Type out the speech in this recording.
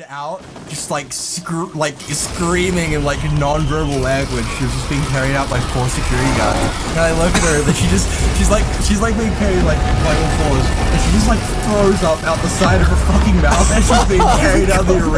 it out, just like scr like screaming in like non-verbal language. She was just being carried out by four security guards. And I look at her, and she just she's like she's like being carried like by all fours, and she just like throws up out the side of her fucking mouth as she's being carried out the arena.